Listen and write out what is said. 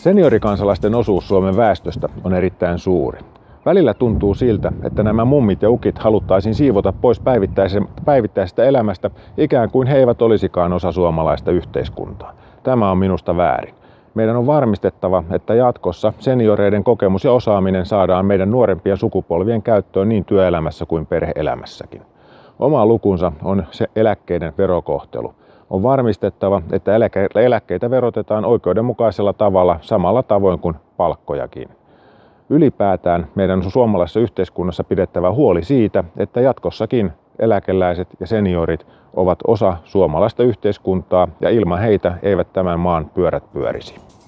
Seniorikansalaisten osuus Suomen väestöstä on erittäin suuri. Välillä tuntuu siltä, että nämä mummit ja ukit haluttaisiin siivota pois päivittäisestä elämästä ikään kuin he eivät olisikaan osa suomalaista yhteiskuntaa. Tämä on minusta väärin. Meidän on varmistettava, että jatkossa senioreiden kokemus ja osaaminen saadaan meidän nuorempien sukupolvien käyttöön niin työelämässä kuin perheelämässäkin. Oma lukunsa on se eläkkeiden verokohtelu. On varmistettava, että eläkkeitä verotetaan oikeudenmukaisella tavalla samalla tavoin kuin palkkojakin. Ylipäätään meidän on suomalaisessa yhteiskunnassa pidettävä huoli siitä, että jatkossakin eläkeläiset ja seniorit ovat osa suomalaista yhteiskuntaa ja ilman heitä eivät tämän maan pyörät pyörisi.